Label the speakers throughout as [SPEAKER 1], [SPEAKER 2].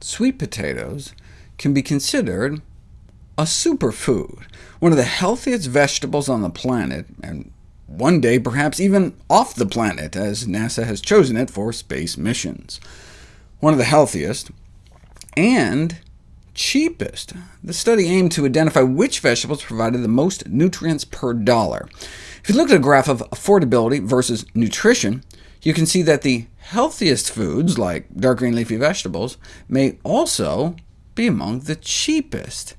[SPEAKER 1] sweet potatoes can be considered a superfood, one of the healthiest vegetables on the planet, and one day perhaps even off the planet, as NASA has chosen it for space missions. One of the healthiest, and cheapest. The study aimed to identify which vegetables provided the most nutrients per dollar. If you look at a graph of affordability versus nutrition, you can see that the healthiest foods, like dark green leafy vegetables, may also be among the cheapest,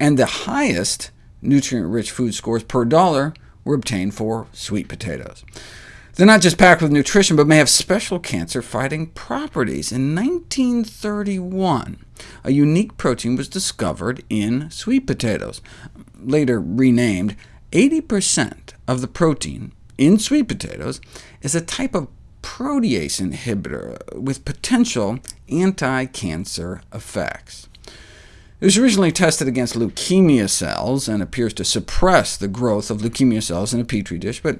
[SPEAKER 1] and the highest nutrient-rich food scores per dollar were obtained for sweet potatoes. They're not just packed with nutrition, but may have special cancer-fighting properties. In 1931, a unique protein was discovered in sweet potatoes, later renamed. 80% of the protein in sweet potatoes is a type of protease inhibitor with potential anti-cancer effects. It was originally tested against leukemia cells, and appears to suppress the growth of leukemia cells in a petri dish, but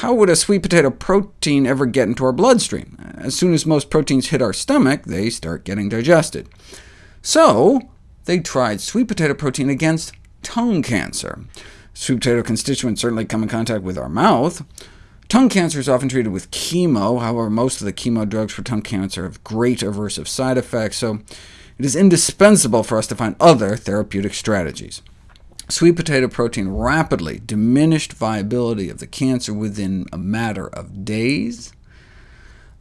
[SPEAKER 1] how would a sweet potato protein ever get into our bloodstream? As soon as most proteins hit our stomach, they start getting digested. So they tried sweet potato protein against tongue cancer. Sweet potato constituents certainly come in contact with our mouth, Tongue cancer is often treated with chemo, however most of the chemo drugs for tongue cancer have great aversive side effects, so it is indispensable for us to find other therapeutic strategies. Sweet potato protein rapidly diminished viability of the cancer within a matter of days,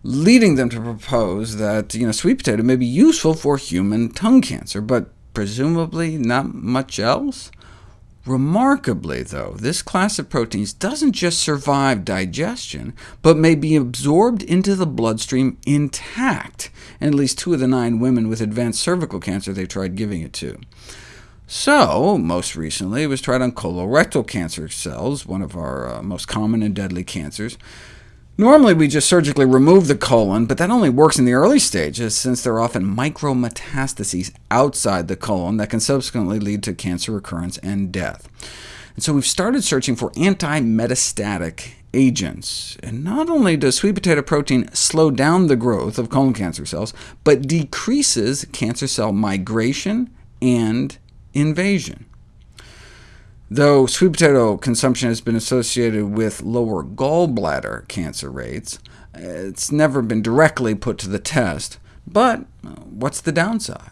[SPEAKER 1] leading them to propose that you know, sweet potato may be useful for human tongue cancer, but presumably not much else? Remarkably, though, this class of proteins doesn't just survive digestion, but may be absorbed into the bloodstream intact, and at least two of the nine women with advanced cervical cancer they tried giving it to. So, most recently, it was tried on colorectal cancer cells, one of our uh, most common and deadly cancers. Normally we just surgically remove the colon, but that only works in the early stages, since there are often micrometastases outside the colon that can subsequently lead to cancer recurrence and death. And so we've started searching for anti-metastatic agents. And not only does sweet potato protein slow down the growth of colon cancer cells, but decreases cancer cell migration and invasion. Though sweet potato consumption has been associated with lower gallbladder cancer rates, it's never been directly put to the test. But uh, what's the downside?